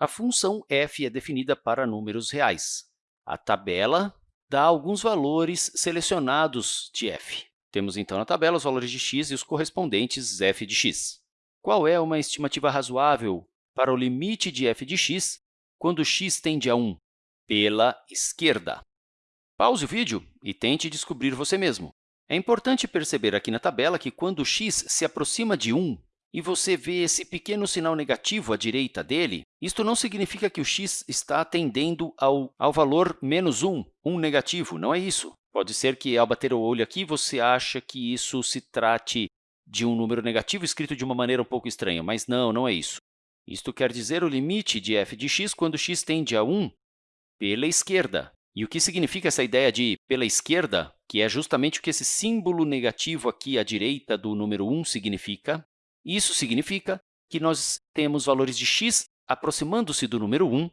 A função f é definida para números reais. A tabela dá alguns valores selecionados de f. Temos, então, na tabela os valores de x e os correspondentes f de x. Qual é uma estimativa razoável para o limite de f de x quando x tende a 1? Pela esquerda. Pause o vídeo e tente descobrir você mesmo. É importante perceber aqui na tabela que quando x se aproxima de 1, e você vê esse pequeno sinal negativo à direita dele, isto não significa que o x está tendendo ao, ao valor menos 1, 1 negativo, não é isso. Pode ser que, ao bater o olho aqui, você ache que isso se trate de um número negativo escrito de uma maneira um pouco estranha, mas não, não é isso. Isto quer dizer o limite de f de x quando x tende a 1 pela esquerda. E o que significa essa ideia de pela esquerda, que é justamente o que esse símbolo negativo aqui à direita do número 1 significa? Isso significa que nós temos valores de x aproximando-se do número 1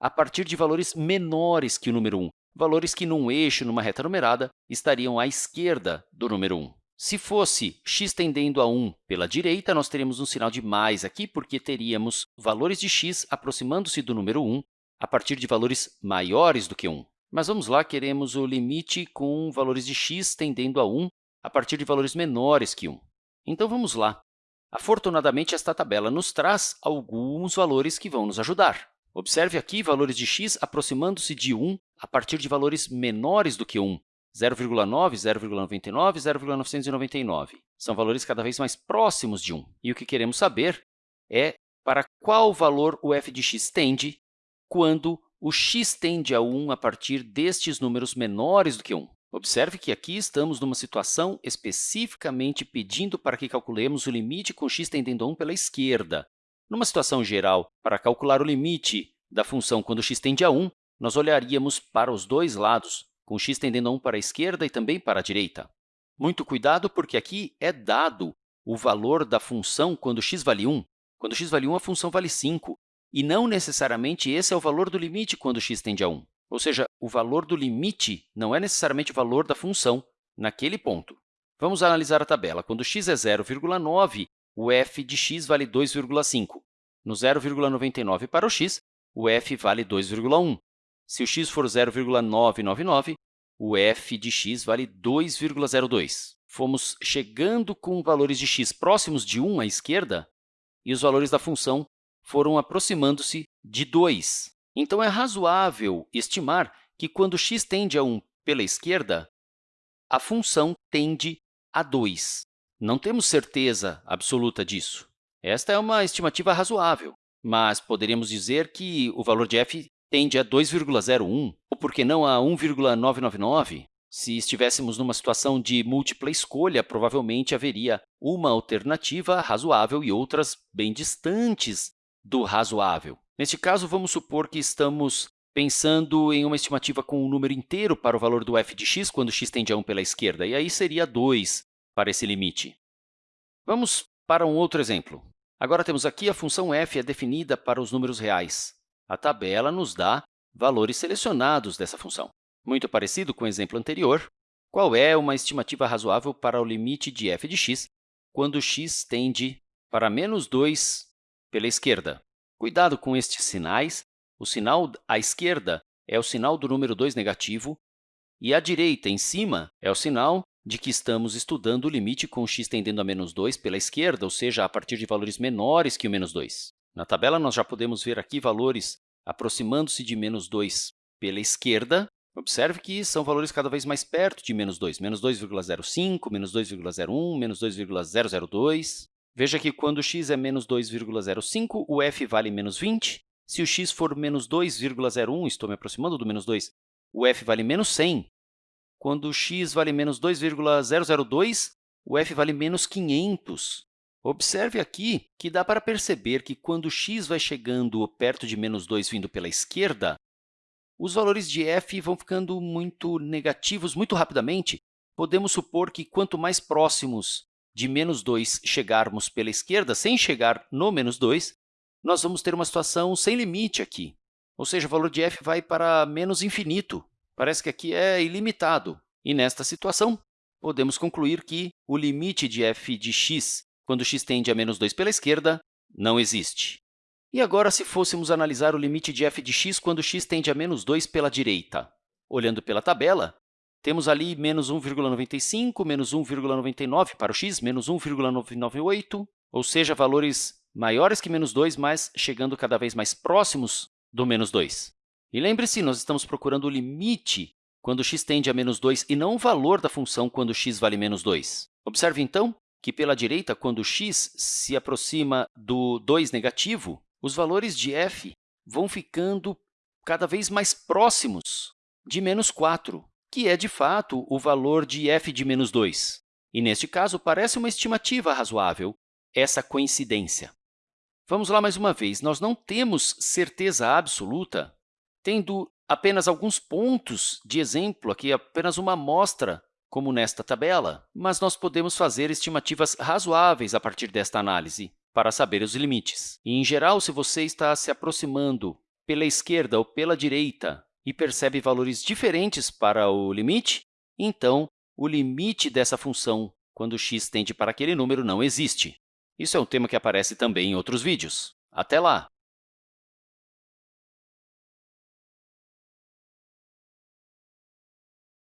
a partir de valores menores que o número 1, valores que, num eixo, numa reta numerada, estariam à esquerda do número 1. Se fosse x tendendo a 1 pela direita, nós teríamos um sinal de mais aqui, porque teríamos valores de x aproximando-se do número 1 a partir de valores maiores do que 1. Mas vamos lá, queremos o limite com valores de x tendendo a 1 a partir de valores menores que 1. Então, vamos lá. Afortunadamente, esta tabela nos traz alguns valores que vão nos ajudar. Observe aqui valores de x aproximando-se de 1 a partir de valores menores do que 1, 0,9, 0,99, 0,999. São valores cada vez mais próximos de 1. E o que queremos saber é para qual valor o f de x tende quando o x tende a 1 a partir destes números menores do que 1. Observe que aqui estamos numa situação especificamente pedindo para que calculemos o limite com x tendendo a 1 pela esquerda. Numa situação geral, para calcular o limite da função quando x tende a 1, nós olharíamos para os dois lados, com x tendendo a 1 para a esquerda e também para a direita. Muito cuidado, porque aqui é dado o valor da função quando x vale 1. Quando x vale 1, a função vale 5, e não necessariamente esse é o valor do limite quando x tende a 1. Ou seja, o valor do limite não é necessariamente o valor da função naquele ponto. Vamos analisar a tabela. Quando x é 0,9, o f de x vale 2,5. No 0,99 para o x, o f vale 2,1. Se o x for 0,999, o f de x vale 2,02. Fomos chegando com valores de x próximos de 1 à esquerda e os valores da função foram aproximando-se de 2. Então, é razoável estimar que, quando x tende a 1 pela esquerda, a função tende a 2. Não temos certeza absoluta disso. Esta é uma estimativa razoável, mas poderíamos dizer que o valor de f tende a 2,01, ou por que não a 1,999? Se estivéssemos numa situação de múltipla escolha, provavelmente haveria uma alternativa razoável e outras bem distantes do razoável. Neste caso, vamos supor que estamos pensando em uma estimativa com um número inteiro para o valor do f de x quando x tende a 1 pela esquerda, e aí seria 2 para esse limite. Vamos para um outro exemplo. Agora temos aqui a função f é definida para os números reais. A tabela nos dá valores selecionados dessa função. Muito parecido com o exemplo anterior, qual é uma estimativa razoável para o limite de f de x quando x tende para menos 2 pela esquerda? Cuidado com estes sinais. O sinal à esquerda é o sinal do número 2 negativo, e à direita, em cima, é o sinal de que estamos estudando o limite com x tendendo a menos 2 pela esquerda, ou seja, a partir de valores menores que o menos 2. Na tabela, nós já podemos ver aqui valores aproximando-se de menos 2 pela esquerda. Observe que são valores cada vez mais perto de menos 2, menos 2,05, menos 2,01, menos 2,002. Veja que quando x é menos 2,05, o f vale menos 20. Se o x for menos 2,01, estou me aproximando do menos 2, o f vale menos 100. Quando x vale menos 2,002, o f vale menos 500. Observe aqui que dá para perceber que, quando x vai chegando perto de menos 2 vindo pela esquerda, os valores de f vão ficando muito negativos muito rapidamente. Podemos supor que, quanto mais próximos de menos 2 chegarmos pela esquerda, sem chegar no menos 2, nós vamos ter uma situação sem limite aqui. Ou seja, o valor de f vai para menos infinito. Parece que aqui é ilimitado. E, nesta situação, podemos concluir que o limite de f de x, quando x tende a menos 2 pela esquerda, não existe. E agora, se fôssemos analisar o limite de f de x quando x tende a menos 2 pela direita? Olhando pela tabela, temos ali menos 1,95, menos 1,99 para o x, menos 1,998, ou seja, valores maiores que menos 2, mas chegando cada vez mais próximos do menos 2. E lembre-se, nós estamos procurando o limite quando x tende a menos 2 e não o valor da função quando x vale menos 2. Observe, então, que pela direita, quando x se aproxima do 2 negativo, os valores de f vão ficando cada vez mais próximos de menos 4, que é, de fato, o valor de f de menos 2. E, neste caso, parece uma estimativa razoável essa coincidência. Vamos lá mais uma vez. Nós não temos certeza absoluta, tendo apenas alguns pontos de exemplo, aqui apenas uma amostra, como nesta tabela, mas nós podemos fazer estimativas razoáveis a partir desta análise para saber os limites. E, em geral, se você está se aproximando pela esquerda ou pela direita e percebe valores diferentes para o limite, então, o limite dessa função, quando x tende para aquele número, não existe. Isso é um tema que aparece também em outros vídeos. Até lá!